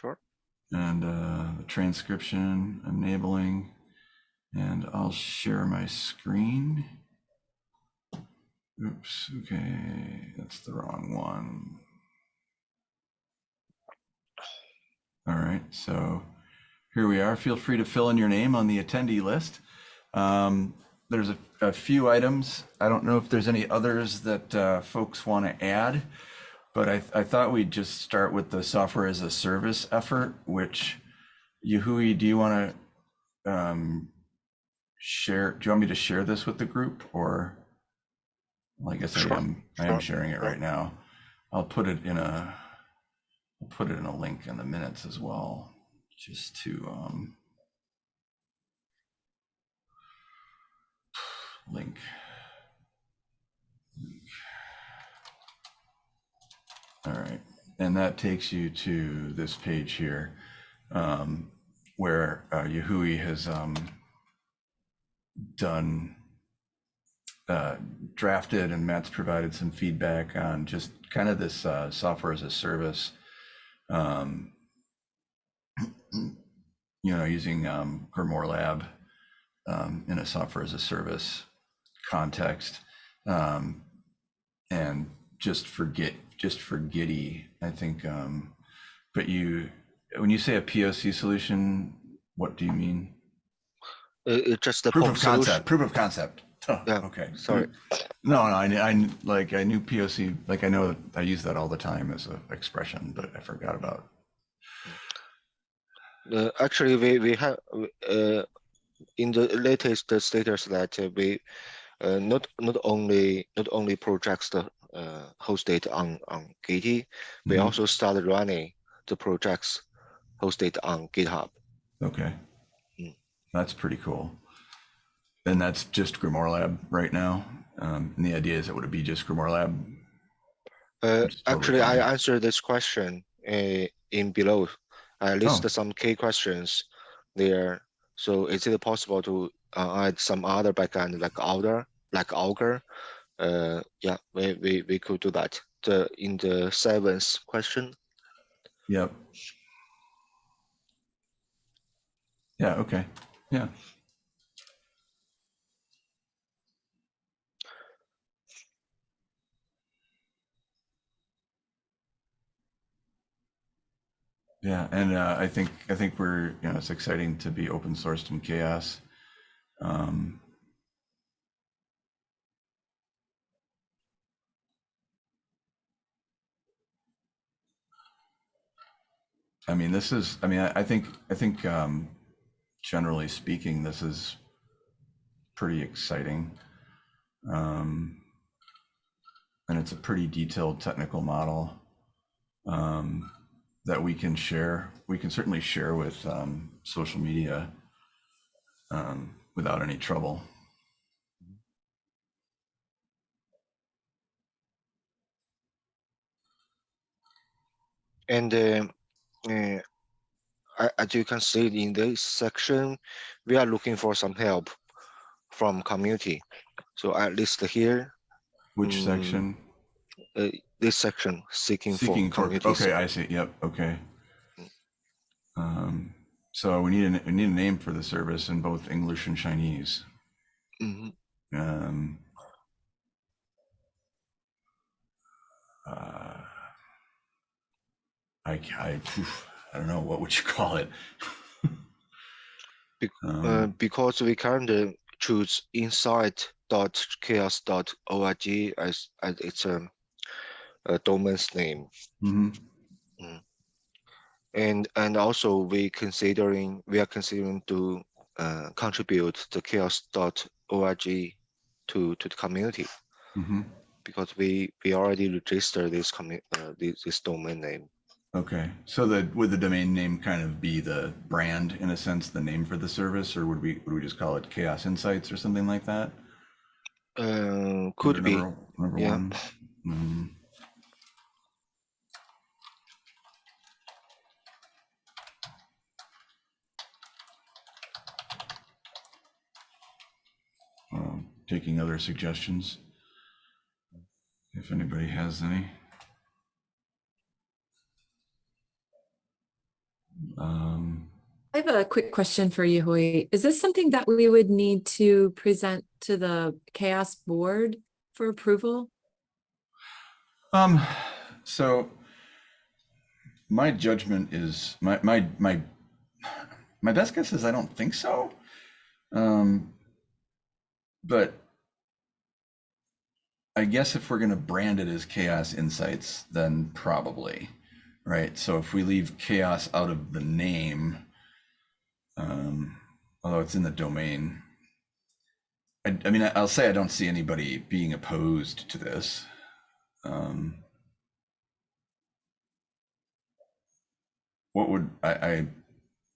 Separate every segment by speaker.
Speaker 1: Sure.
Speaker 2: and uh, the transcription enabling. And I'll share my screen. Oops, okay, that's the wrong one. All right, so here we are. Feel free to fill in your name on the attendee list. Um, there's a, a few items. I don't know if there's any others that uh, folks want to add, but I, I thought we'd just start with the software as a service effort, which Yahui, do you want to um, share? Do you want me to share this with the group or? Well, I guess I am, I am
Speaker 1: sure.
Speaker 2: sharing it right now. I'll put it in a, I'll put it in a link in the minutes as well, just to, um, link. All right, and that takes you to this page here, um, where uh, Yahui has um, done, uh, drafted, and Matt's provided some feedback on just kind of this uh, software as a service. Um, you know, using um, Grimoire Lab um, in a software as a service context. Um, and just forget, just for Gitee, I think, um, but you, when you say a POC solution, what do you mean?
Speaker 1: Uh, it's just the
Speaker 2: Proof of
Speaker 1: solution.
Speaker 2: concept, proof of concept. Huh,
Speaker 1: Yeah,
Speaker 2: Okay.
Speaker 1: sorry.
Speaker 2: No, no, I, I, like, I knew POC, like, I know, I use that all the time as an expression, but I forgot about.
Speaker 1: Uh, actually, we we have uh, in the latest status that uh, we uh, not not only not only projects the uh, hosted on on Gitee, we
Speaker 2: Mhm.
Speaker 1: also started running the projects hosted on GitHub.
Speaker 2: Okay.
Speaker 1: Mm.
Speaker 2: That's pretty cool. And that's just Grimoire Lab right now. Um, and the idea is it would be just Grimoire Lab.
Speaker 1: Uh, actually, I answered this question uh, in below. I list
Speaker 2: Oh.
Speaker 1: some key questions there. So is it possible to uh, add some other backend like Augur, like Augur? Uh, yeah, we, we, we could do that. The in the seventh question.
Speaker 2: Yep. Yeah. Okay. Yeah. Yeah, and uh, I think I think we're you know it's exciting to be open sourced in CHAOSS. Um, I mean, this is. I mean, I, I think I think um, generally speaking, this is pretty exciting, um, and it's a pretty detailed technical model um, that we can share. We can certainly share with um, social media um, without any trouble.
Speaker 1: And um, uh, as you can see in this section, we are looking for some help from community. So at least here,
Speaker 2: Which
Speaker 1: Mm,
Speaker 2: section?
Speaker 1: uh, this section seeking,
Speaker 2: Seeking
Speaker 1: for
Speaker 2: for,
Speaker 1: community.
Speaker 2: okay, I see, yep, okay. Um, so we need a, we need a name for the service in both English and Chinese.
Speaker 1: Mhm.
Speaker 2: Um, uh, I, I, I don't know, what would you call it?
Speaker 1: Bec-
Speaker 2: Um,
Speaker 1: Uh, because we currently choose insight.chaoss.org as, as its um, a domain's name.
Speaker 2: mhm,
Speaker 1: And and also we considering we are considering to uh, contribute the chaoss.org to to the community
Speaker 2: mhm.
Speaker 1: because we we already registered this commu uh, this, this domain name.
Speaker 2: Okay, so the, would the domain name kind of be the brand in a sense, the name for the service, or would we, would we just call it Chaos Insights or something like that?
Speaker 1: Uh, could be
Speaker 2: Number, number
Speaker 1: yeah.
Speaker 2: one. Mm, um, taking other suggestions. If anybody has any. Um,
Speaker 3: I have a quick question for you, Hui. Is this something that we would need to present to the CHAOSS board for approval?
Speaker 2: Um, so my judgment is my my my my best guess is I don't think so. Um, but I guess if we're going to brand it as Chaos Insights, then probably, right? So if we leave CHAOSS out of the name, um, although it's in the domain, I, I mean, I'll say I don't see anybody being opposed to this. Um, what would I, I,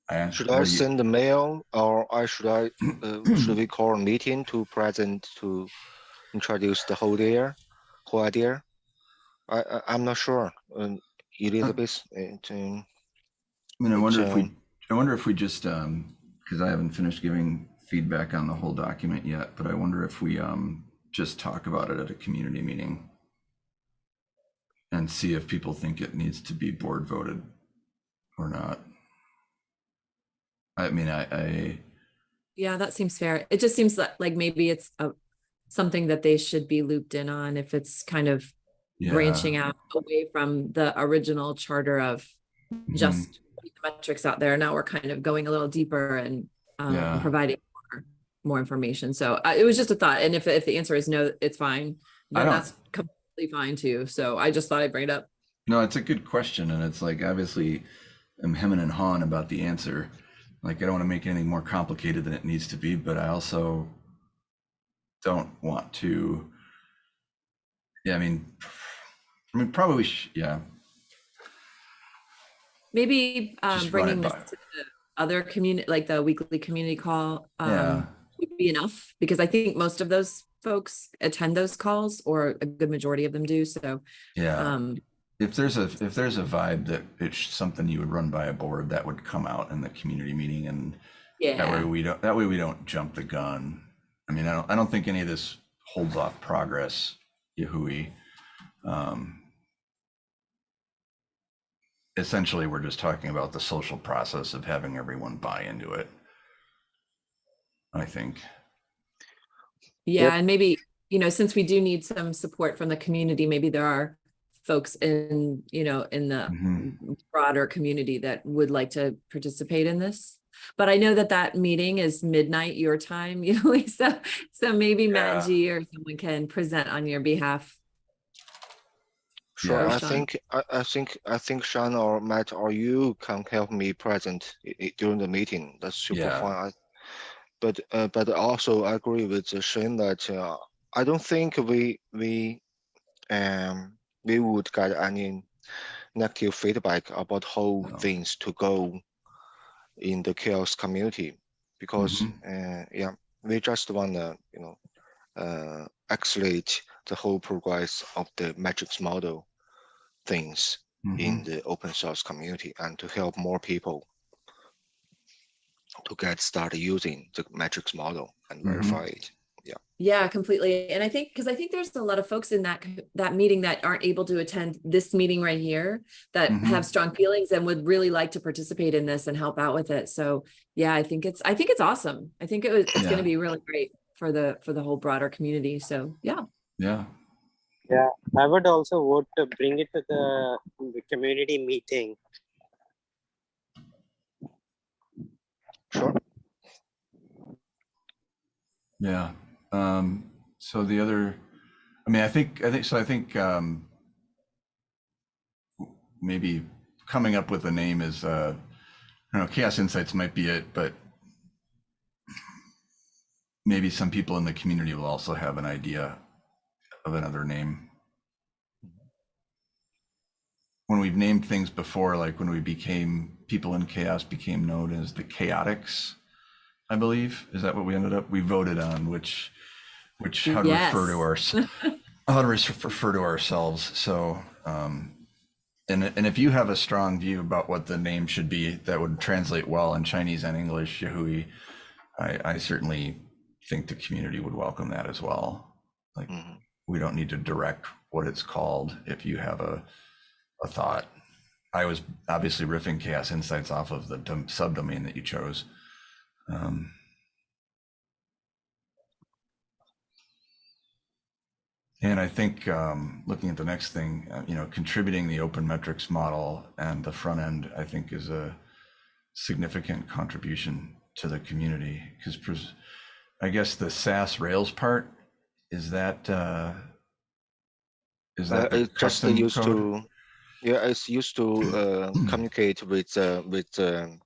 Speaker 2: I asked-
Speaker 1: Should I send the mail or I should I, uh, should we call a meeting to present to introduce the whole idea, whole idea? I, I, I'm not sure. Um, Elizabeth, it, um,
Speaker 2: I mean, I wonder if we,
Speaker 1: um,
Speaker 2: I wonder if we just, um, because I haven't finished giving feedback on the whole document yet, but I wonder if we, um, just talk about it at a community meeting and see if people think it needs to be board voted or not. I mean, I, I,
Speaker 3: Yeah, that seems fair. It just seems like, like maybe it's a, something that they should be looped in on if it's kind of
Speaker 2: yeah.
Speaker 3: branching out away from the original charter of
Speaker 2: mhm,
Speaker 3: just the metrics out there. Now we're kind of going a little deeper and um,
Speaker 2: Yeah.
Speaker 3: providing more, more information. So uh, it was just a thought. And if, if the answer is no, it's fine. Then that's completely fine too. So I just thought I'd bring it up.
Speaker 2: No, it's a good question, and it's like obviously I'm hemming and hawing about the answer. Like I don't want to make anything more complicated than it needs to be, but I also don't want to. Yeah, I mean, I mean, probably, sh- yeah,
Speaker 3: Maybe um,
Speaker 2: Just run it
Speaker 3: bringing this
Speaker 2: by-
Speaker 3: to the other community, like the weekly community call,
Speaker 2: Yeah.
Speaker 3: um, would be enough because I think most of those folks attend those calls or a good majority of them do. So,
Speaker 2: yeah.
Speaker 3: um,
Speaker 2: If there's a if there's a vibe that it's something you would run by a board, that would come out in the community meeting, and yeah. that way we don't that way we don't jump the gun. I mean, I don't I don't think any of this holds off progress, Yahui. Um, essentially, we're just talking about the social process of having everyone buy into it. I think.
Speaker 3: yeah, and maybe, you know, since we do need some support from the community, maybe there are folks in, you know, in the
Speaker 2: Mhm.
Speaker 3: broader community that would like to participate in this. But I know that that meeting is midnight your time, you know, so, so maybe Matt
Speaker 2: Yeah.
Speaker 3: G or someone can present on your behalf.
Speaker 1: Sure,
Speaker 2: Yeah.
Speaker 1: I think, I, I think, I think Sean or Matt or you can help me present i- i- during the meeting. That's super
Speaker 2: Yeah.
Speaker 1: fine. I- But, uh, but also I agree with Shane that, uh, I don't think we, we, um, we would get any negative feedback about how
Speaker 2: No.
Speaker 1: things to go in the CHAOSS community. Because,
Speaker 2: Mhm.
Speaker 1: uh, yeah, we just wanna, you know, uh, accelerate the whole progress of the metrics model things in
Speaker 2: Mhm.
Speaker 1: the open source community and to help more people to get started using the metrics model and
Speaker 2: Mhm.
Speaker 1: verify it.
Speaker 3: Yeah, Yeah, completely. And I think, because I think there's a lot of folks in that, that meeting that aren't able to attend this meeting right here that
Speaker 2: Mhm.
Speaker 3: have strong feelings and would really like to participate in this and help out with it. So yeah, I think it's, I think it's awesome. I think it was, it's
Speaker 2: Yeah.
Speaker 3: gonna be really great for the, for the whole broader community. So yeah.
Speaker 2: Yeah.
Speaker 4: I would also vote to bring it to the, the community meeting.
Speaker 1: Sure.
Speaker 2: Yeah. Um, so the other, I mean, I think, I think, so I think, um, maybe coming up with a name is, uh, I don't know, Chaos Insights might be it, but maybe some people in the community will also have an idea of another name. When we've named things before, like when we became, people in CHAOSS became known as the chaotics, I believe. Is that what we ended up? We voted on which, which, how to refer to our, how to refer to ourselves. So, um, and, and if you have a strong view about what the name should be that would translate well in Chinese and English, Yahui, I, I certainly think the community would welcome that as well. Like,
Speaker 1: Mhm.
Speaker 2: We don't need to direct what it's called if you have a, a thought. I was obviously riffing Chaos Insights off of the subdomain that you chose. Um, and I think um, looking at the next thing, uh, you know, contributing the open metrics model and the front end, I think is a significant contribution to the community because I guess the SaaS Rails part is that uh, is
Speaker 1: Uh,
Speaker 2: that
Speaker 1: it just used
Speaker 2: code?
Speaker 1: to, yeah, it's used to uh, communicate with uh, with um,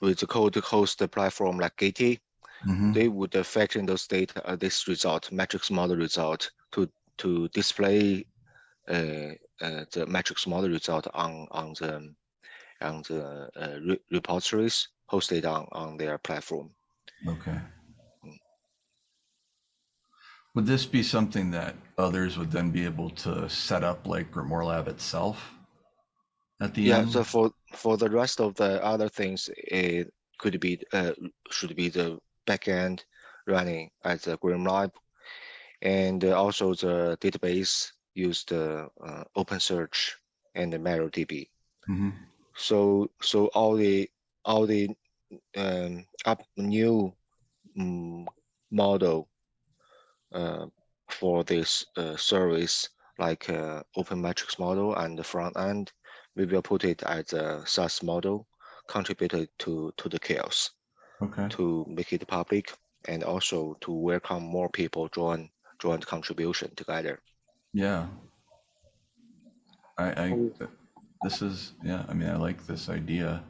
Speaker 1: with the code host platform like Gitee.
Speaker 2: Mhm.
Speaker 1: They would affect in those data uh, this result metrics model result to to display uh, uh, the metrics model result on on the on the uh, re repositories hosted on on their platform.
Speaker 2: Okay. Would this be something that others would then be able to set up like Grimoire Lab itself at the
Speaker 1: Yeah,
Speaker 2: end?
Speaker 1: so for for the rest of the other things, it could be uh should be the backend running as a Grimlab, and also the database used uh, uh, OpenSearch and the MariaDB.
Speaker 2: Mhm.
Speaker 1: So so all the all the um up new mm, model for this uh, service like uh, open metrics model and the front end we will put it as a SaaS model contributed to to the CHAOSS
Speaker 2: Okay.
Speaker 1: to make it public and also to welcome more people join join the contribution together.
Speaker 2: Yeah. I, I,
Speaker 4: Um,
Speaker 2: this is, yeah, I mean, I like this idea.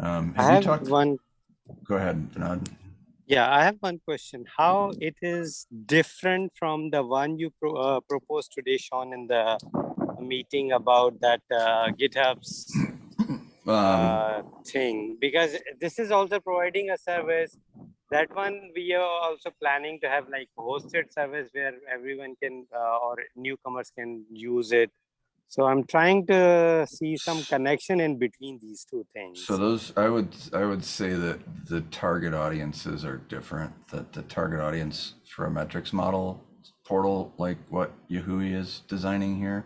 Speaker 2: Um,
Speaker 4: I
Speaker 2: have you
Speaker 4: have
Speaker 2: talked,
Speaker 4: one,
Speaker 2: go ahead, Vinod.
Speaker 4: Yeah, I have one question. How it is different from the one you pro, uh, proposed today, Sean, in the meeting about that uh, GitHub's
Speaker 2: Um,
Speaker 4: uh, thing? Because this is also providing a service. That one we are also planning to have like hosted service where everyone can uh, or newcomers can use it. So I'm trying to see some connection in between these two things.
Speaker 2: So those, I would, I would say that the target audiences are different, that the target audience for a metrics model portal, like what Yahui is designing here,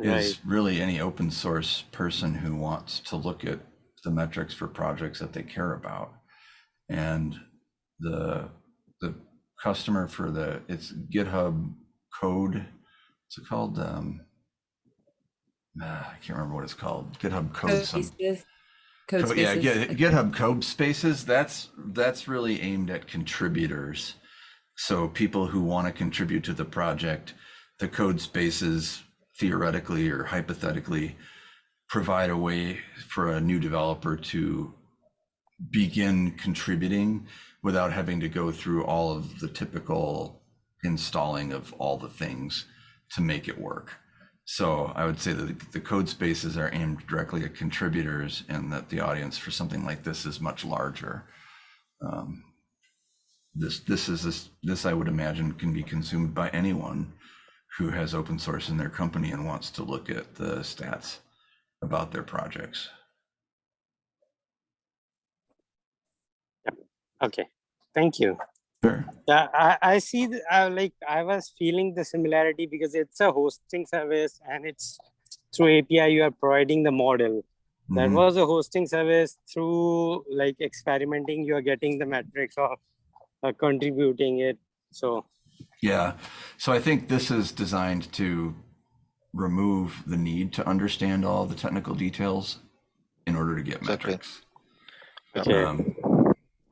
Speaker 2: is
Speaker 4: Right.
Speaker 2: really any open source person who wants to look at the metrics for projects that they care about. And the, the customer for the, it's GitHub code, what's it called? Um, ah, I can't remember what it's called. GitHub code.
Speaker 3: Code. Code
Speaker 2: Co- yeah. Git- GitHub Code Spaces. That's that's really aimed at contributors. So people who want to contribute to the project, the code spaces theoretically or hypothetically provide a way for a new developer to begin contributing without having to go through all of the typical installing of all the things to make it work. So I would say that the- code spaces are aimed directly at contributors and that the audience for something like this is much larger. Um, This, this is, this, this I would imagine can be consumed by anyone who has open source in their company and wants to look at the stats about their projects.
Speaker 4: Okay, thank you.
Speaker 2: Sure.
Speaker 4: Yeah, I, I see, the- I like, I was feeling the similarity because it's a hosting service and it's through API, you are providing the model. That
Speaker 2: Mhm.
Speaker 4: was a hosting service through like experimenting, you are getting the metrics of uh, contributing it. So,
Speaker 2: Yeah, so I think this is designed to remove the need to understand all the technical details in order to get
Speaker 1: Exactly.
Speaker 2: metrics.
Speaker 4: okay,
Speaker 2: Um,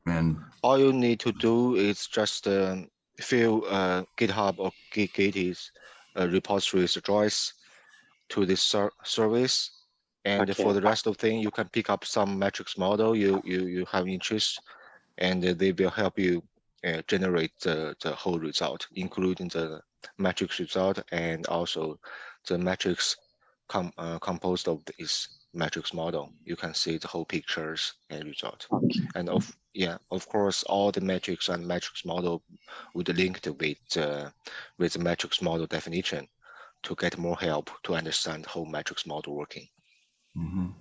Speaker 2: And
Speaker 1: All you need to do is just um, fill uh, GitHub or Git Gitee's uh, repositories address to this ser service. And for the rest of thing, you can pick up some metrics model you you you have interest, and they will help you uh, generate the the whole result, including the metrics result and also the metrics com uh, composed of this metrics model. You can see the whole pictures and result. And of yeah, of course, all the metrics and metrics model would link to with uh, with the metrics model definition to get more help to understand how metrics model working.
Speaker 2: mhm.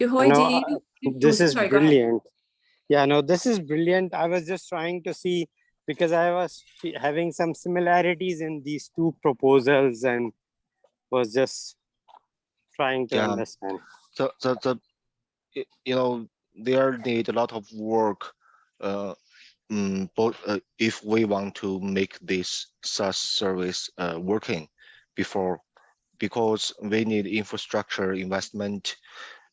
Speaker 3: Yahui,
Speaker 4: No,
Speaker 3: do
Speaker 4: uh,
Speaker 3: oh,
Speaker 4: this is
Speaker 3: sorry,
Speaker 4: brilliant. Yeah, no, this is brilliant. I was just trying to see because I was having some similarities in these two proposals and was just trying to
Speaker 1: Yeah.
Speaker 4: understand.
Speaker 1: So, so the you know there need a lot of work uh mm, both uh, if we want to make this SaaS service uh working before because we need infrastructure investment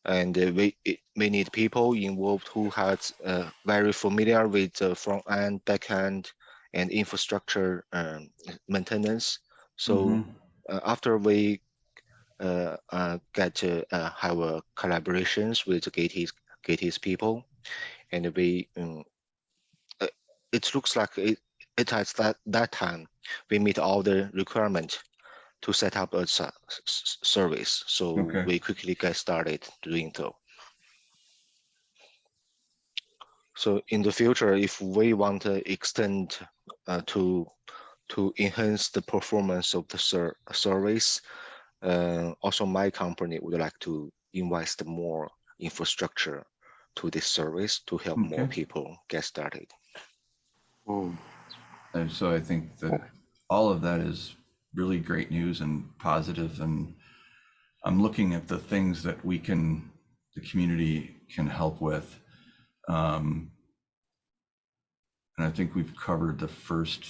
Speaker 1: and we it, we need people involved who has uh, very familiar with the front end back end and infrastructure um, maintenance so
Speaker 2: Mhm.
Speaker 1: uh, after we get to uh, have uh, collaborations with the Gates Gates people, and we um, uh, it looks like it it has that that time we meet all the requirement to set up a service, so
Speaker 2: Okay.
Speaker 1: we quickly get started doing so. So in the future, if we want to extend uh, to to enhance the performance of the ser service, uh, also my company would like to invest more infrastructure to this service to help more people get started.
Speaker 4: Hmm.
Speaker 2: And so I think that all of that is really great news and positive and I'm looking at the things that we can, the community can help with. Um, and I think we've covered the first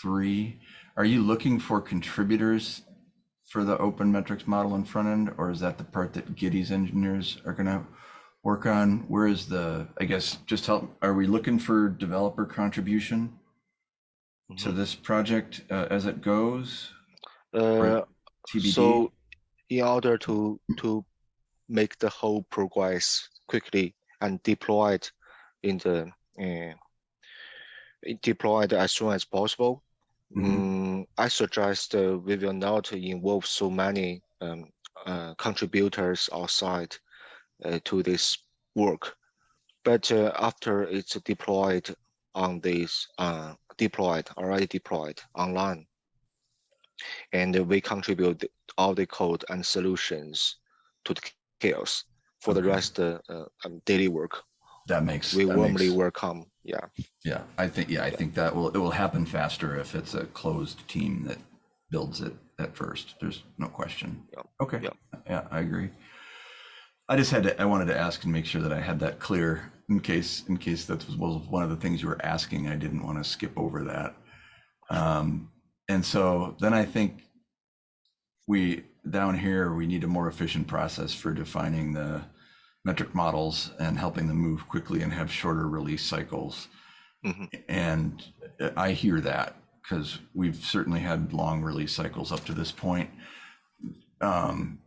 Speaker 2: three. Are you looking for contributors for the open metrics model in front end, or is that the part that Gitee's engineers are gonna work on? Where is the, I guess, just help, are we looking for developer contribution to
Speaker 1: Mhm.
Speaker 2: this project uh, as it goes?
Speaker 1: Uh, so in order to to make the whole progress quickly and deployed in the uh, deployed as soon as possible,
Speaker 2: Mhm.
Speaker 1: mm, I suggest uh, we will not involve so many um, uh, contributors outside uh, to this work. But uh, after it's deployed on this uh, deployed already deployed online, and we contribute all the code and solutions to the CHAOSS for the
Speaker 2: Okay.
Speaker 1: rest uh, uh, daily work.
Speaker 2: That makes,
Speaker 1: We
Speaker 2: that
Speaker 1: warmly
Speaker 2: makes,
Speaker 1: welcome. Yeah.
Speaker 2: yeah, I think, yeah, I think that will, it will happen faster if it's a closed team that builds it at first. There's no question.
Speaker 1: Yep,
Speaker 2: Okay,
Speaker 1: yep.
Speaker 2: yeah, I agree. I just had to, I wanted to ask and make sure that I had that clear in case, in case that was was one of the things you were asking. I didn't want to skip over that. Um, and so then I think we, down here, we need a more efficient process for defining the metric models and helping them move quickly and have shorter release cycles.
Speaker 1: Mhm.
Speaker 2: And I hear that because we've certainly had long release cycles up to this point. Um,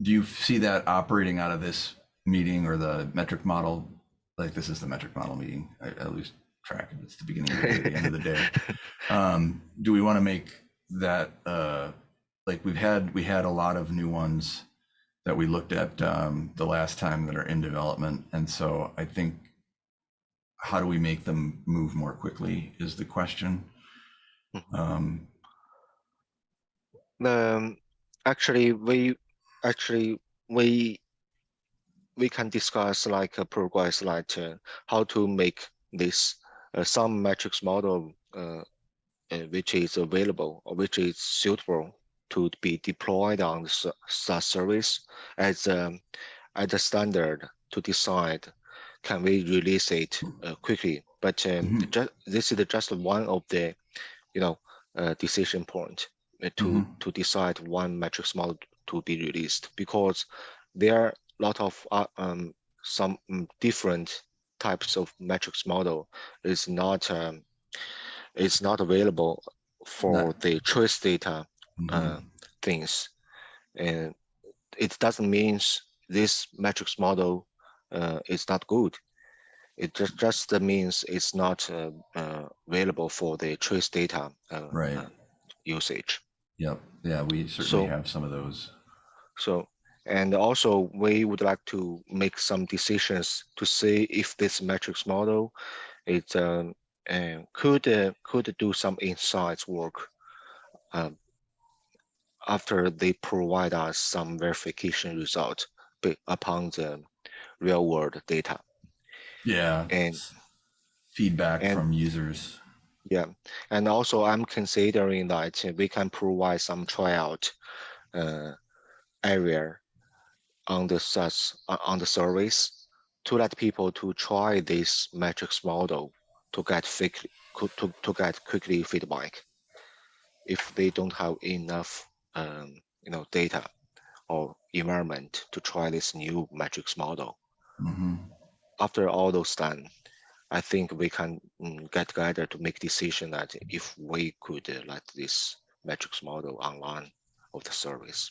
Speaker 2: do you see that operating out of this meeting or the metric model? Like this is the metric model meeting. I, I lose track of. It's the beginning of the day, the end of the day. Um, do we want to make that uh, like we've had we had a lot of new ones that we looked at um, the last time that are in development, and so I think how do we make them move more quickly is the question. Um,
Speaker 1: Um, actually, we actually we we can discuss like a progress, like uh, how to make this uh, some metrics model uh, uh, which is available or which is suitable to be deployed on the SaaS service as um, as a standard to decide can we release it uh, quickly. But um,
Speaker 2: Mhm.
Speaker 1: just this is just one of the you know uh, decision point uh, to
Speaker 2: Mhm.
Speaker 1: to decide one metrics model to be released because there are a lot of uh, um, some mm, different types of metrics model is not um, is not available for
Speaker 2: Not-
Speaker 1: the trace data
Speaker 2: mhm.
Speaker 1: uh, things and it doesn't mean this metrics model uh, is not good it just just means it's not uh, uh, available for the trace data uh,
Speaker 2: Right.
Speaker 1: uh, usage
Speaker 2: Yep. Yeah, we certainly
Speaker 1: So-
Speaker 2: have some of those.
Speaker 1: So, and also we would like to make some decisions to see if this metrics model it um, uh, could uh, could do some insights work um, after they provide us some verification result upon the real world data.
Speaker 2: Yeah.
Speaker 1: And-
Speaker 2: feedback
Speaker 1: and-
Speaker 2: from users.
Speaker 1: Yeah, and also I'm considering that we can provide some tryout uh, area on the uh, on the service to let people to try this metrics model to get to, to get quickly feedback if they don't have enough um, you know data or environment to try this new metrics model.
Speaker 2: Mhm.
Speaker 1: After all those done, I think we can mm, get together to make decision that if we could uh, let this metrics model online of the service.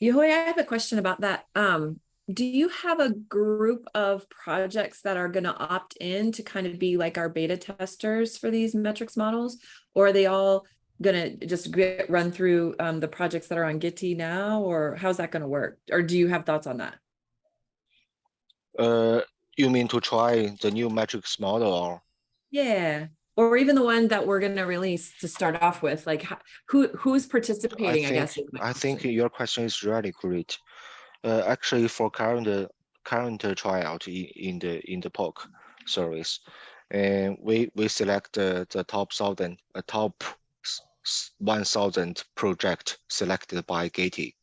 Speaker 3: Yahui, I have a question about that. Um, do you have a group of projects that are going to opt in to kind of be like our beta testers for these metrics models? Or are they all going to just get run through um, the projects that are on Gitee now? Or how's that going to work? Or do you have thoughts on that?
Speaker 1: Uh, you mean to try the new metrics model or?
Speaker 3: Yeah. Or even the one that we're going to release to start off with, like who who's participating, I,
Speaker 1: think,
Speaker 3: guess.
Speaker 1: I think your question is really great. Uh, actually, for current uh, current uh, tryout in, in the in the POC service, and we we select uh, the top thousand, a top one thousand project selected by Gitee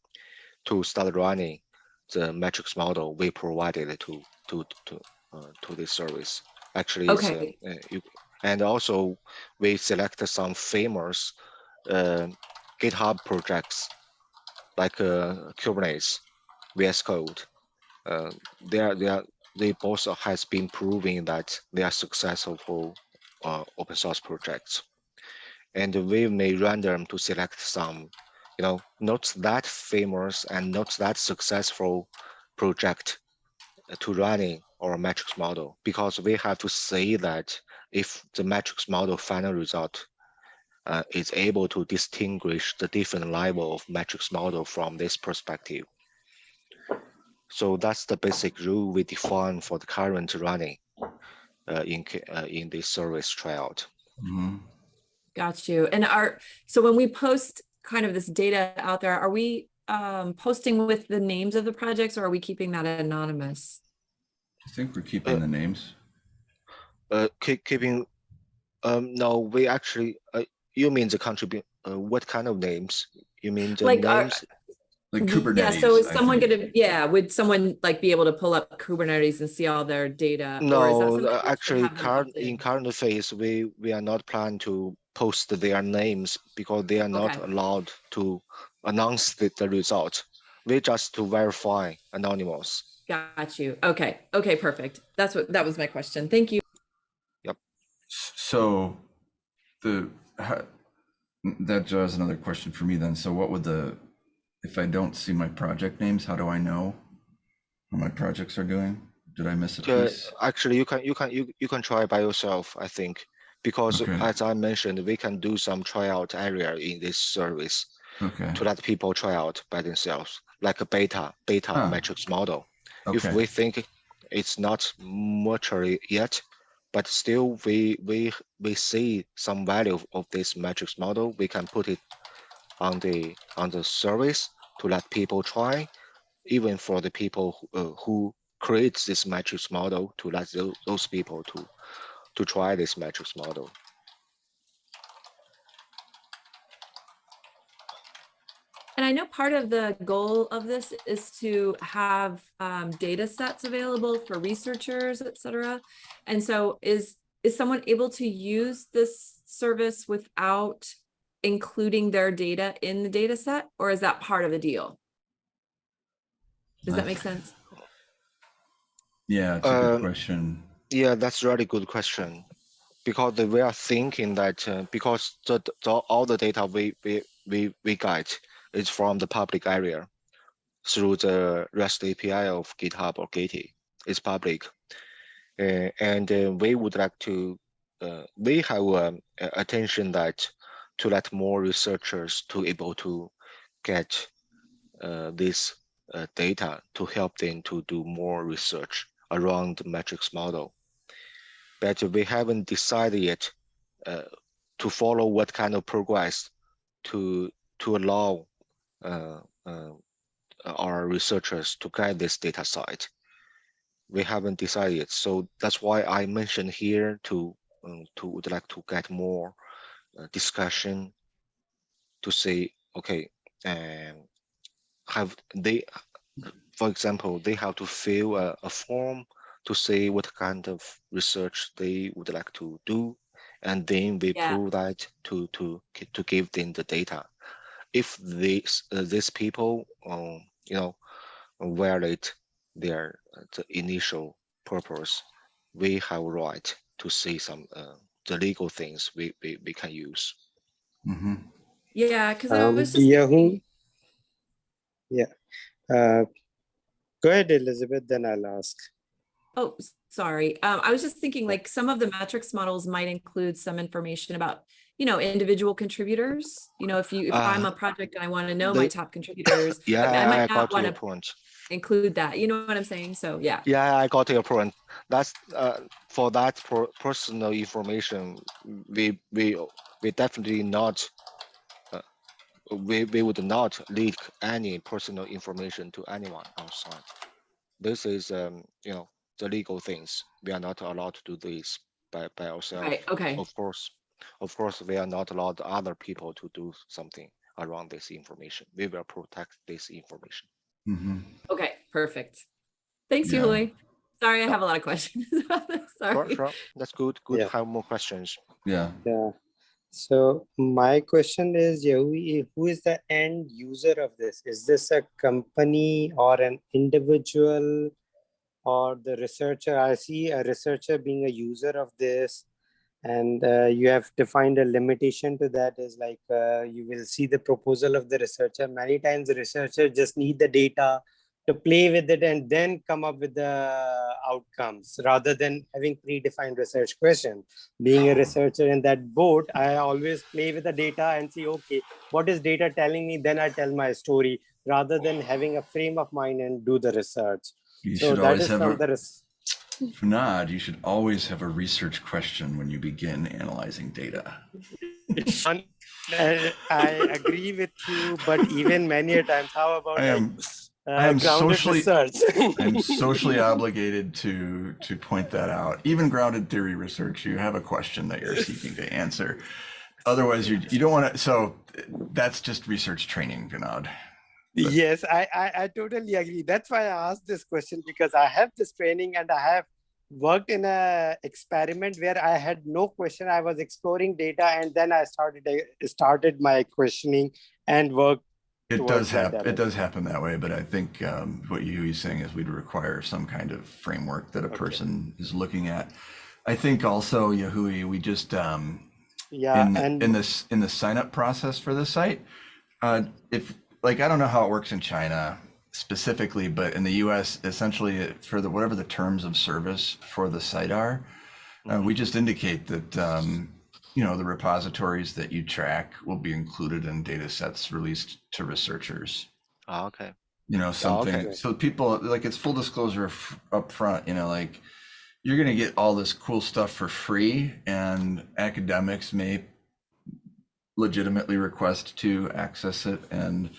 Speaker 1: to start running the metrics model we provided to to to uh, to this service. Actually, uh,
Speaker 3: Okay.
Speaker 1: uh, you, and also we select some famous uh, GitHub projects like uh, Kubernetes, VS Code. Uh, they are they are they both has been proving that they are successful uh, open source projects, and we may random to select some, you know, not that famous and not that successful project to running our metrics model because we have to say that if the metrics model final result uh, is able to distinguish the different level of metrics model from this perspective. So that's the basic rule we define for the current running uh, in uh, in this service tryout.
Speaker 2: Mhm.
Speaker 3: Got you. And are, so when we post kind of this data out there, are we um, posting with the names of the projects or are we keeping that anonymous?
Speaker 2: I think we're keeping
Speaker 1: Uh,
Speaker 2: the names.
Speaker 1: Uh, keep, keeping, um, no, we actually, uh, you mean the contribute, uh, what kind of names? You mean the
Speaker 3: Like, are-
Speaker 1: names?
Speaker 2: Like Kubernetes.
Speaker 3: Yeah, so is someone
Speaker 2: think.
Speaker 3: gonna, yeah, would someone like be able to pull up Kubernetes and see all their data? or is that
Speaker 1: No,
Speaker 3: something
Speaker 1: uh,
Speaker 3: we should
Speaker 1: actually, current in
Speaker 3: in?
Speaker 1: current phase, we we are not planning to post their names because they are not
Speaker 3: Okay.
Speaker 1: allowed to announce the, the result. We just to verify anonymous.
Speaker 3: Got you. Okay, okay, perfect. That's what, that was my question. Thank you.
Speaker 2: Yep. So the, how- that draws another question for me then. So what would the, if I don't see my project names, how do I know how my projects are doing? Did I miss a
Speaker 1: Uh, actually, you can you can you you can try by yourself. I think because
Speaker 2: Okay.
Speaker 1: as I mentioned, we can do some tryout area in this service
Speaker 2: Okay,
Speaker 1: to let people try out by themselves, like a beta beta
Speaker 2: Ah,
Speaker 1: metrics model. if we think it's not mature yet, but still we we we see some value of, of this metrics model, we can put it on the on the service to let people try, even for the people who, uh, who creates this metrics model to let those, those people to to try this metrics model.
Speaker 3: And I know part of the goal of this is to have um, data sets available for researchers, et cetera. And so is, is someone able to use this service without including their data in the data set? Or is that part of the deal? Does that make sense?
Speaker 2: yeah, it's a good
Speaker 1: Um,
Speaker 2: question.
Speaker 1: Yeah, that's a really good question. Because we are thinking that uh, because the, the all the data we we we we get is from the public area through the REST API of GitHub or Gitee. It's public, uh, and uh, we would like to uh, we have um, attention that to let more researchers to able to get uh, this uh, data to help them to do more research around the metrics model but we haven't decided yet uh, to follow what kind of progress to to allow uh, uh, our researchers to get this data site. We haven't decided yet, so that's why I mentioned here to um, to would like to get more uh, discussion to say, okay, um, have they, for example, they have to fill a, a form to say what kind of research they would like to do, and then we
Speaker 3: Yeah.
Speaker 1: prove that to to to give them the data. If these uh, these people, um, you know, violate their uh, the initial purpose, we have right to see some uh, the legal things we, we, we can use.
Speaker 2: hmm
Speaker 3: Yeah, because I
Speaker 4: Um,
Speaker 3: was just
Speaker 4: Yahoo-
Speaker 3: thinking,
Speaker 4: Uh, go ahead, Elizabeth, then I'll ask.
Speaker 3: Oh, sorry. Um, I was just thinking like some of the metrics models might include some information about, you know, individual contributors. You know, if you, if I'm
Speaker 1: Uh,
Speaker 3: a project and I want to know my top contributors,
Speaker 1: Yeah,
Speaker 3: I
Speaker 1: I,
Speaker 3: might
Speaker 1: got
Speaker 3: not want
Speaker 1: your
Speaker 3: to
Speaker 1: point.
Speaker 3: include that. You know what I'm saying? So yeah.
Speaker 1: Yeah, I got your point. That's uh, for that per personal information. We we we definitely not. Uh, we we would not leak any personal information to anyone outside. This is um you know the legal things. We are not allowed to do this by by ourselves.
Speaker 3: Right. Okay.
Speaker 1: Of course, of course, we are not allowed other people to do something around this information. We will protect this information.
Speaker 2: hmm
Speaker 3: Okay. Perfect. Thanks,
Speaker 2: Yeah.
Speaker 3: Yuli. Sorry, I have a lot of questions about this. Sorry.
Speaker 1: sure. That's good. Good.
Speaker 4: Yeah.
Speaker 1: Have more questions.
Speaker 2: Yeah.
Speaker 4: Yeah. So my question is, Yahui, who is the end user of this? Is this a company or an individual or the researcher? I see a researcher being a user of this. And uh, you have defined a limitation to that is like uh, you will see the proposal of the researcher. Many times the researcher just need the data to play with it and then come up with the outcomes rather than having predefined research question being a researcher in that boat, I always play with the data and see, okay, what is data telling me? Then I tell my story rather than having a frame of mind and do the research.
Speaker 2: You
Speaker 4: So
Speaker 2: should
Speaker 4: that
Speaker 2: always
Speaker 4: is
Speaker 2: have a,
Speaker 4: the res-
Speaker 2: Vinod, you should always have a research question when you begin analyzing data.
Speaker 4: I agree with you, but even many a times, how about
Speaker 2: I am,
Speaker 4: uh,
Speaker 2: I am
Speaker 4: grounded
Speaker 2: socially-
Speaker 4: research?
Speaker 2: I'm socially obligated to, to point that out. Even grounded theory research, you have a question that you're seeking to answer. Otherwise, you, you don't want to, so that's just research training, Vinod.
Speaker 4: Yes, I, I, I totally agree. That's why I asked this question because I have this training and I have worked in a experiment where I had no question. I was exploring data and then I started uh, started my questioning and work.
Speaker 2: It does happen. It does happen that way, but I think um, what you he's saying is we'd require some kind of framework that a
Speaker 4: Okay.
Speaker 2: person is looking at. I think also Yahui, we just um,
Speaker 4: Yeah,
Speaker 2: in
Speaker 4: and
Speaker 2: in this in the sign up process for the site, uh, if like I don't know how it works in China specifically, but in the U.S. essentially for the whatever the terms of service for the site are, uh, we just indicate that um, you know the repositories that you track will be included in data sets released to researchers
Speaker 1: Ah, okay.
Speaker 2: you know something
Speaker 4: okay.
Speaker 2: so people like it's full disclosure f- up front you know like you're going to get all this cool stuff for free and academics may legitimately request to access it and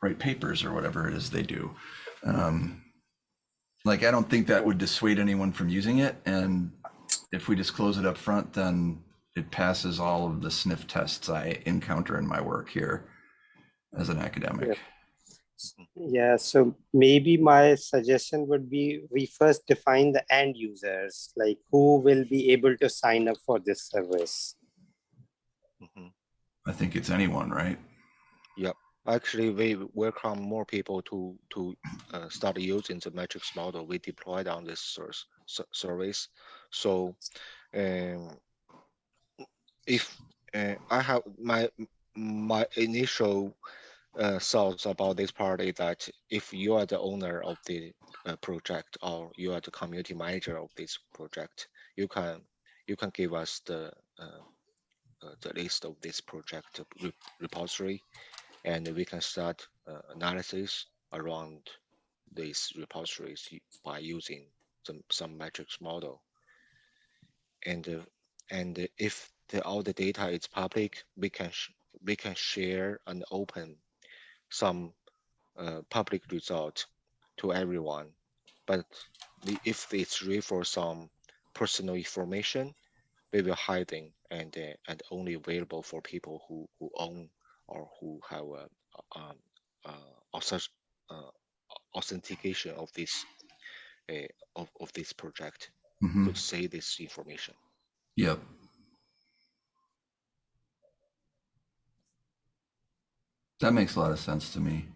Speaker 2: write papers or whatever it is they do um, like i don't think that would dissuade anyone from using it and if we disclose it up front then it passes all of the sniff tests i encounter in my work here as an academic
Speaker 4: yeah, so maybe my suggestion would be we first define the end users, like who will be able to sign up for this service.
Speaker 1: Mhm.
Speaker 2: I think it's anyone, right? Yep.
Speaker 1: Actually, we welcome more people to to uh, start using the metrics model we deployed on this source service. So, um, if uh, I have my my initial uh, thoughts about this part is that if you are the owner of the uh, project or you are the community manager of this project, you can you can give us the uh, the list of this project re- repository and we can start uh, analysis around these repositories by using some some metrics model. And uh, and if the, all the data is public, we can we can share and open some uh, public result to everyone. But if it's read for some personal information, we will hide them and uh, and only available for people who who own or who have uh, um, uh, uh, authentication of this uh, of, of this project
Speaker 2: Mhm.
Speaker 1: could say this information.
Speaker 2: Yep. That makes a lot of sense to me.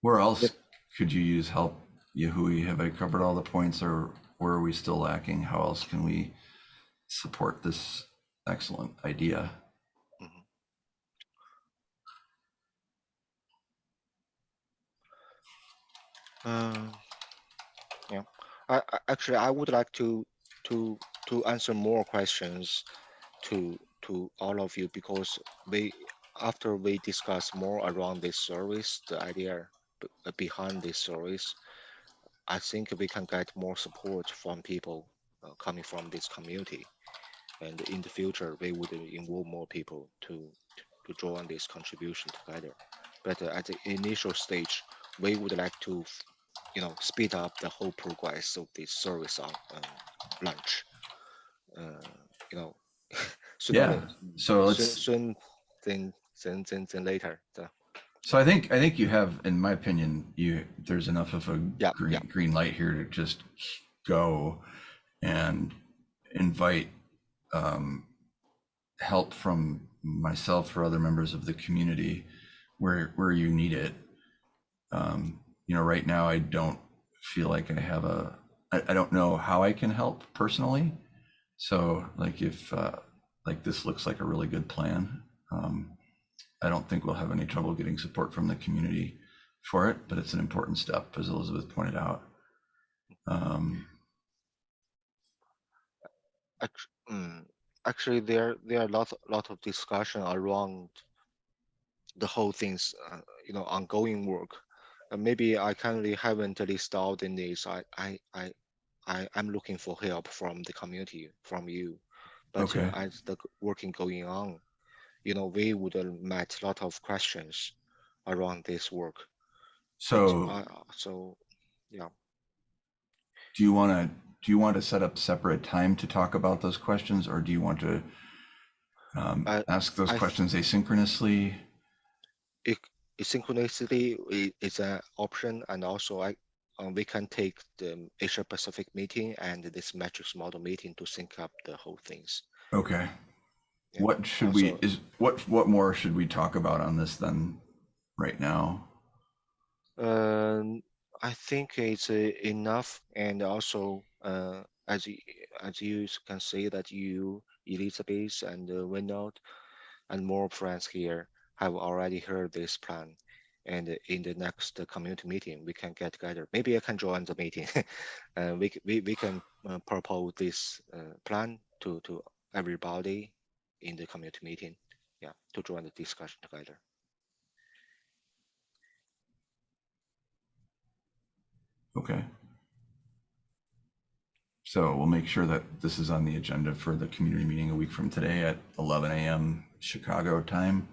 Speaker 2: Where else
Speaker 4: Yep.
Speaker 2: could you use help, Yahui? Have I covered all the points or where are we still lacking? How else can we support this excellent idea?
Speaker 1: Um, yeah, I, I actually I would like to to to answer more questions to to all of you because we after we discuss more around this service, the idea behind this service, I think we can get more support from people uh, coming from this community, and in the future we would involve more people to to join this contribution together. But at the initial stage, we would like to you know speed up the whole progress of this service on um, launch uh, you know sooner
Speaker 2: Yeah. So
Speaker 1: soon,
Speaker 2: let's,
Speaker 1: soon than, than, than, than later so,
Speaker 2: so I think, I think you have, in my opinion, you, there's enough of a
Speaker 1: Yeah,
Speaker 2: green,
Speaker 1: yeah.
Speaker 2: green light here to just go and invite um, help from myself or other members of the community where where you need it. Um, you know, right now I don't feel like I have a. I, I don't know how I can help personally. So, like, if uh, like this looks like a really good plan, um, I don't think we'll have any trouble getting support from the community for it. But it's an important step, as Elizabeth pointed out. Um,
Speaker 1: mm, actually there there are a lot lot of discussion around the whole things uh, you know ongoing work. Uh, maybe i currently haven't listed out in this I, I i i i'm looking for help from the community from you. But
Speaker 2: Okay.
Speaker 1: uh, as the working going on you know we would have met a lot of questions around this work. So,
Speaker 2: so,
Speaker 1: I, uh, so yeah.
Speaker 2: Do you want to do you want to set up separate time to talk about those questions, or do you want to um,
Speaker 1: I-
Speaker 2: ask those
Speaker 1: I-
Speaker 2: questions asynchronously?
Speaker 1: i- is an option and also I uh, we can take the Asia Pacific meeting and this metrics model meeting to sync up the whole things.
Speaker 2: Okay.
Speaker 1: Yeah.
Speaker 2: What should we is what what more should we talk about on this then right now?
Speaker 1: Um, I think it's uh, enough, and also uh, as you, as you can see that you Elizabeth and uh, Vinod and more friends here have already heard this plan. And in the next community meeting, we can get together. Maybe I can join the meeting. uh, we, we, we can uh, propose this uh, plan to, to everybody in the community meeting. Yeah, to join the discussion together.
Speaker 2: Okay. So we'll make sure that this is on the agenda for the community meeting a week from today at 11 a.m. Chicago time.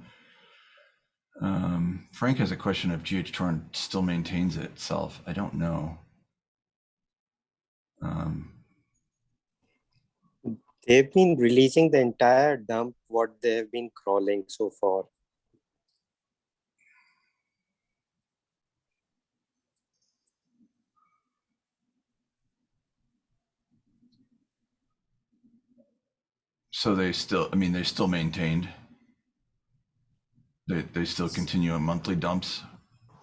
Speaker 2: Um, Frank has a question if GHTorrent still maintains itself. I don't know. Um,
Speaker 4: They've been releasing the entire dump, what they have been crawling so far.
Speaker 2: So they still, I mean, they still maintained. They they still continue on monthly dumps.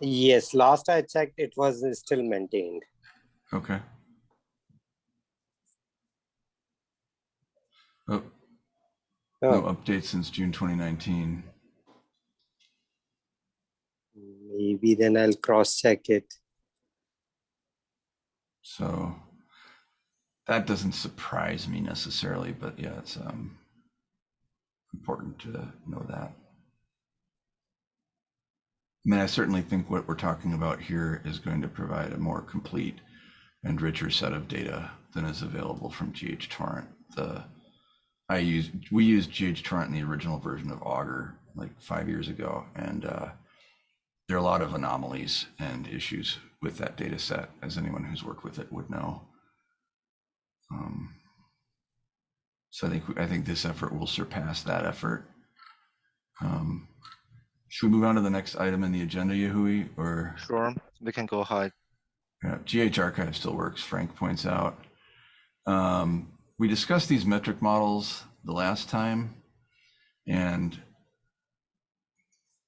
Speaker 4: Yes, last I checked, it was still maintained.
Speaker 2: Okay. Oh, no
Speaker 4: Oh,
Speaker 2: update since June 2019.
Speaker 4: maybe then I'll cross check it.
Speaker 2: So that doesn't surprise me necessarily, but yeah, it's um important to know that. I mean, I certainly think what we're talking about here is going to provide a more complete and richer set of data than is available from GHTorrent. The I use we used GHTorrent in the original version of Augur like five years ago, and uh, there are a lot of anomalies and issues with that data set, as anyone who's worked with it would know. Um, So I think, I think this effort will surpass that effort. Um, Should we move on to the next item in the agenda, Yahui, or?
Speaker 1: Sure, we can go ahead.
Speaker 2: Yeah, GH archive still works, Frank points out. Um, we discussed these metric models the last time, and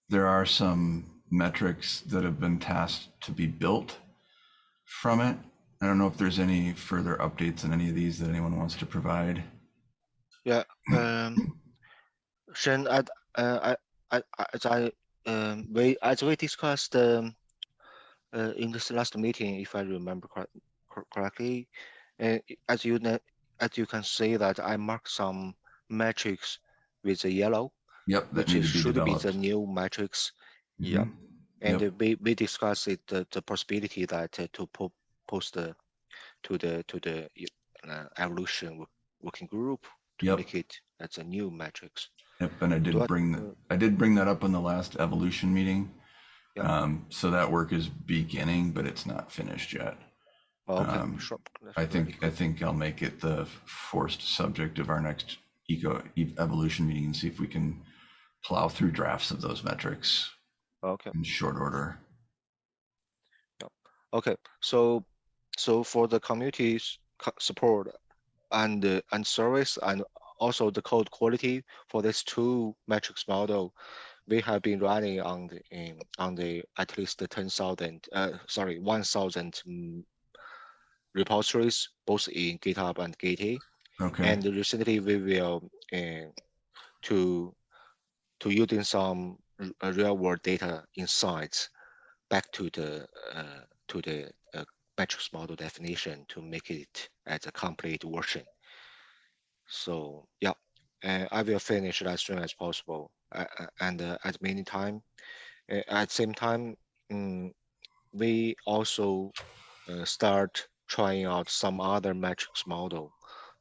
Speaker 2: there are some metrics that have been tasked to be built from it. I don't know if there's any further updates on any of these that anyone wants to provide.
Speaker 1: Yeah, um, Shen, I, uh, I, I, as I, um, we, as we discussed, um, uh, in this last meeting, if I remember correct, cor- correctly, uh, as you as you can see that I marked some metrics with the yellow,
Speaker 2: Yep, that
Speaker 1: which
Speaker 2: need be
Speaker 1: should be the new metrics. Yeah.
Speaker 2: Mhm.
Speaker 1: And
Speaker 2: Yep.
Speaker 1: uh, we, we discussed it, the, the possibility that uh, to po- post the, to the, to the uh, evolution working group to
Speaker 2: Yep.
Speaker 1: make it as a new metrics.
Speaker 2: Yep, and I did
Speaker 1: I-
Speaker 2: bring, that. I did bring that up in the last evolution meeting.
Speaker 1: Yeah.
Speaker 2: Um, so that work is beginning, but it's not finished yet.
Speaker 1: Oh, Okay,
Speaker 2: Um,
Speaker 1: sure.
Speaker 2: I think, I think I'll make it the forced subject of our next eco evolution meeting and see if we can plow through drafts of those metrics.
Speaker 1: Okay,
Speaker 2: in short order.
Speaker 1: okay, so, so for the community support and, uh, and service and also the code quality for this two metrics model, we have been running on the, in, on the at least the ten thousand, uh, sorry, one thousand mm, repositories, both in GitHub and Gitee.
Speaker 2: Okay,
Speaker 1: And recently we will, uh, to, to using some real world data insights back to the, uh, to the metrics model definition to make it as a complete version. So, yeah, uh, I will finish as soon as possible uh, uh, and uh, at many time. Uh, at same time, mm, we also uh, start trying out some other metrics model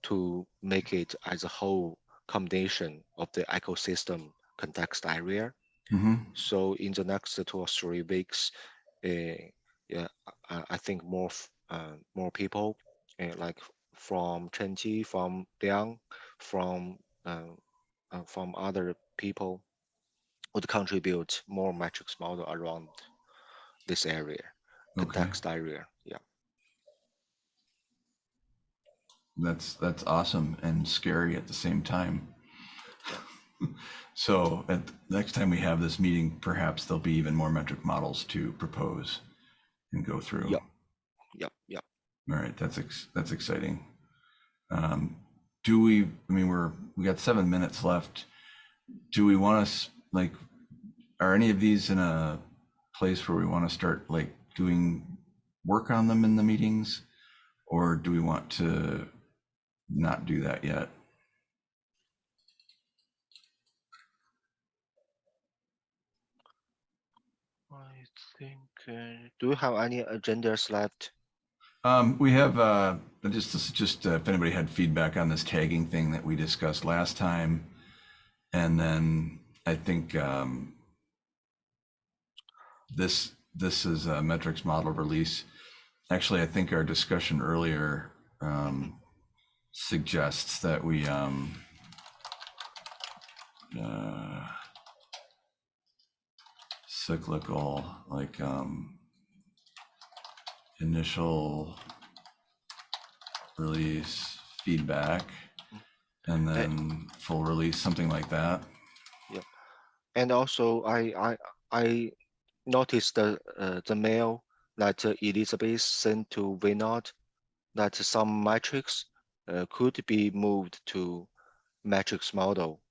Speaker 1: to make it as a whole combination of the ecosystem context area.
Speaker 2: hmm
Speaker 1: So in the next two or three weeks, yeah, I, I think more uh, more people uh, like from Chenji, from Liang, from uh, uh, from other people would contribute more metrics model around this area,
Speaker 2: okay,
Speaker 1: context area. Yeah.
Speaker 2: that's, that's awesome and scary at the same time. So at next time we have this meeting, perhaps there'll be even more metric models to propose and go through.
Speaker 1: Yep. Yep. Yep.
Speaker 2: All right, that's ex- that's exciting. Um, do we? I mean, we're we got seven minutes left. Do we want to like? Are any of these in a place where we want to start like doing work on them in the meetings, or do we want to not do that yet?
Speaker 1: I Uh, do you have any agendas left?
Speaker 2: Um, we have, uh, just, just uh, if anybody had feedback on this tagging thing that we discussed last time. And then I think, um, this, this is a metrics model release. Actually, I think our discussion earlier, um, suggests that we, um, uh, cyclical, like, um, initial release feedback and then full release, something like that. Yeah.
Speaker 1: And also, I I I noticed the uh, the mail that Elizabeth sent to Vinod that some metrics uh, could be moved to metrics model.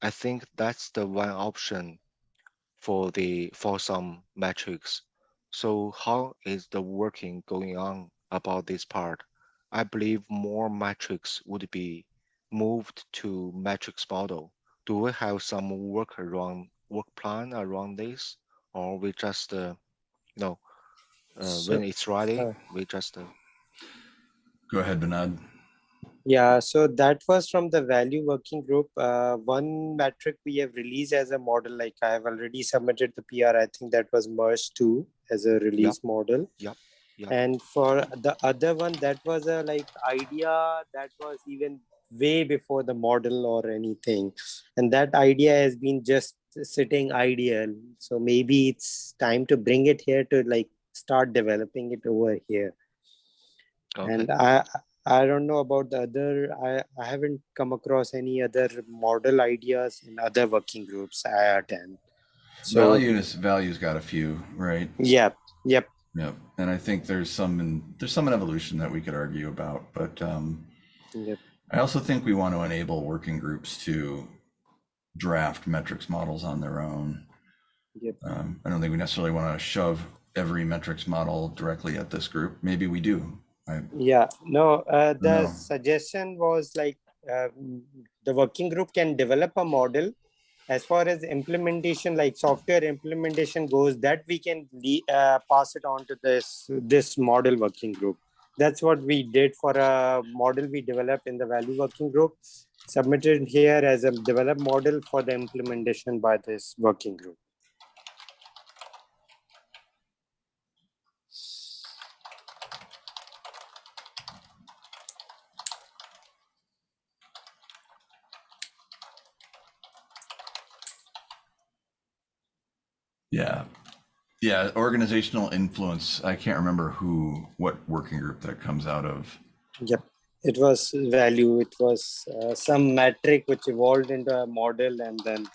Speaker 1: I think that's the one option for the for some metrics. So how is the working going on about this part? I believe more metrics would be moved to metrics model. Do we have some work around work plan around this, or we just uh, you know uh,
Speaker 4: So-
Speaker 1: when it's ready,
Speaker 4: uh,
Speaker 1: we just uh,
Speaker 2: Go ahead, Vinod.
Speaker 4: Yeah, so that was from the value working group. Uh, one metric we have released as a model, like I have already submitted the PR. I think that was merged too as a release model.
Speaker 1: Yep, yep.
Speaker 4: And for the other one, that was a like idea that was even way before the model or anything and that idea has been just sitting ideal so maybe it's time to bring it here to like start developing it over here
Speaker 1: Okay.
Speaker 4: and i i don't know about the other i i haven't come across any other model ideas in other working groups i attend so
Speaker 2: values values got a few, right?
Speaker 4: yep yep
Speaker 2: Yep. And I think there's some in there's some in evolution that we could argue about, but um,
Speaker 4: yep
Speaker 2: I also think we want to enable working groups to draft metrics models on their own.
Speaker 4: Yep.
Speaker 2: Um, I don't think we necessarily want to shove every metrics model directly at this group. Maybe we do. I,
Speaker 4: Yeah, no, uh, the
Speaker 2: No.
Speaker 4: suggestion was like uh, the working group can develop a model. As far as implementation, like software implementation goes, that we can le- uh, pass it on to this this model working group. That's what we did for a model we developed in the value working group, submitted here as a developed model for the implementation by this working group.
Speaker 2: Yeah. Yeah. Organizational influence. I can't remember who, what working group that comes out of.
Speaker 4: Yep, it was value. It was uh, some metric which evolved into a model, and then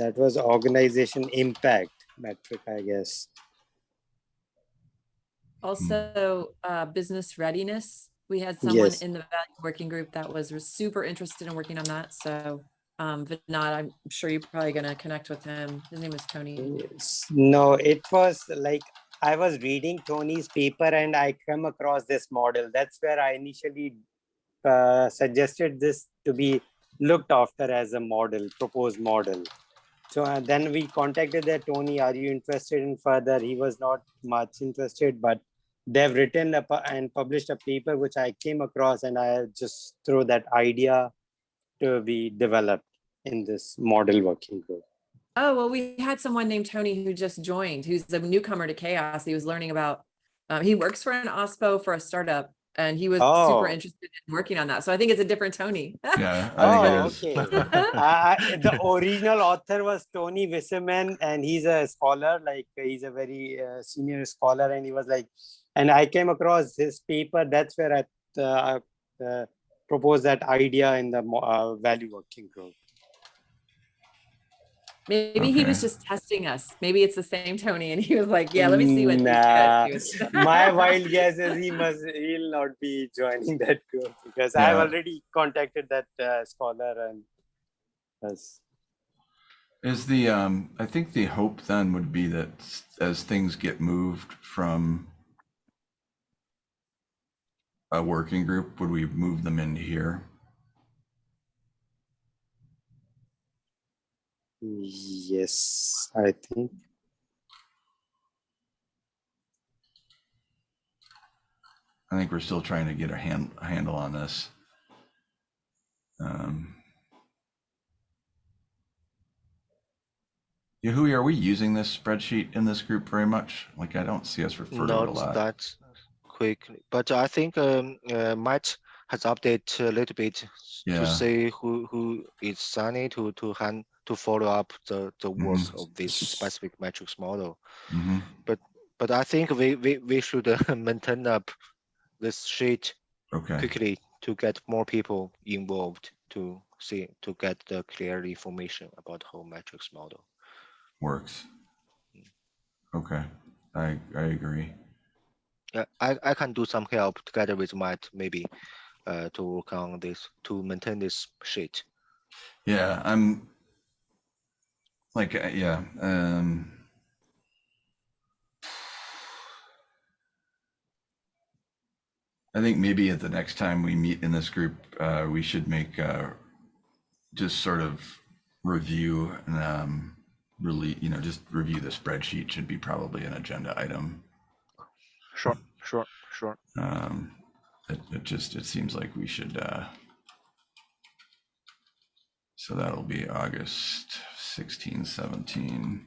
Speaker 4: that was organization impact metric, I guess.
Speaker 3: Also, uh, business readiness. We had someone
Speaker 4: Yes.
Speaker 3: in the value working group that was super interested in working on that. So, um, Vinod, I'm sure you're probably gonna connect with him. His name is Tony.
Speaker 4: No, it was like I was reading Tony's paper and I came across this model. That's where I initially uh, suggested this to be looked after as a model, proposed model. So uh, then we contacted that Tony, are you interested in further? He was not much interested, but they've written and published a paper which I came across and I just threw that idea to be developed in this model working group.
Speaker 3: Oh, well, we had someone named Tony who just joined, who's a newcomer to CHAOSS. He was learning about, um, he works for an OSPO for a startup and he was
Speaker 4: Oh.
Speaker 3: super interested in working on that. So I think it's a different Tony.
Speaker 2: Yeah. I
Speaker 4: Oh,
Speaker 2: it is.
Speaker 4: okay. I, I- the original author was Tony Wasserman, and he's a scholar. Like he's a very uh, senior scholar, and he was like, and I came across his paper. That's where I uh, proposed that idea in the uh, value working group.
Speaker 3: Maybe he was just testing us. Maybe it's the same Tony and he was like, yeah, let me see what these
Speaker 4: Nah,
Speaker 3: guys do.
Speaker 4: My wild guess is he must he'll not be joining that group because I've already contacted that uh, scholar and has
Speaker 2: Is the um I think the hope then would be that as things get moved from a working group, would we move them into here?
Speaker 4: yes, I think.
Speaker 2: I think we're still trying to get a hand handle on this. Um Yahui, are we using this spreadsheet in this group very much? Like I don't see us refer to it a lot.
Speaker 1: that quickly, but I think um, uh, Matt has updated a little bit
Speaker 2: Yeah.
Speaker 1: to say who who is Sunny to to hand to follow up the the work
Speaker 2: Mhm.
Speaker 1: of this specific metrics model.
Speaker 2: Mhm.
Speaker 1: But I think we we we should uh, maintain up this sheet
Speaker 2: Okay.
Speaker 1: quickly to get more people involved to see to get the clear information about whole metrics model.
Speaker 2: Works. Okay. I I agree.
Speaker 1: Yeah, I, I can do some help together with Matt maybe uh, to work on this to maintain this sheet.
Speaker 2: Yeah, I'm like, uh, yeah, um, I think maybe at the next time we meet in this group, uh, we should make, uh, just sort of review and, um, really, you know, just review the spreadsheet should be probably an agenda item.
Speaker 1: Sure, sure, sure.
Speaker 2: Um, it, it just, it seems like we should, uh, so that'll be August 16, 17.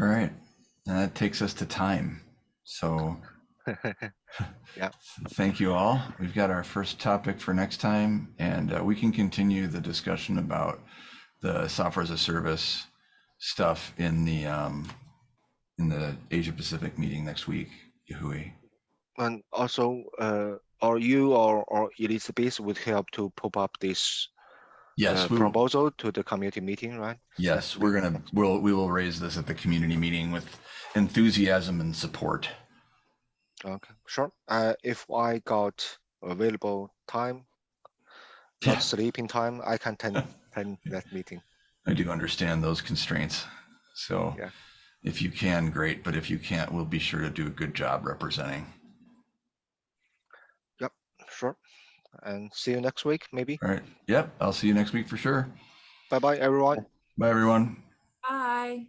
Speaker 2: All right. And that takes us to time. So
Speaker 1: Yeah.
Speaker 2: thank you all. We've got our first topic for next time, and uh, we can continue the discussion about the software as a service stuff in the um, in the Asia Pacific meeting next week. Yahui.
Speaker 1: And also, uh, or you or, or Elizabeth would help to pop up this
Speaker 2: Yes,
Speaker 1: uh,
Speaker 2: we
Speaker 1: proposal to the community meeting, right?
Speaker 2: yes, we're gonna we'll we will raise this at the community meeting with enthusiasm and support.
Speaker 1: Okay, sure. Uh, if I got available time,
Speaker 2: Yeah.
Speaker 1: not sleeping time, I can attend, attend that meeting.
Speaker 2: I do understand those constraints. So
Speaker 1: Yeah.
Speaker 2: if you can, great. But if you can't, we'll be sure to do a good job representing.
Speaker 1: Yep, sure. And see you next week, maybe.
Speaker 2: All right. Yep. I'll see you next week for sure.
Speaker 1: Bye bye, everyone.
Speaker 2: Bye, everyone.
Speaker 3: Bye.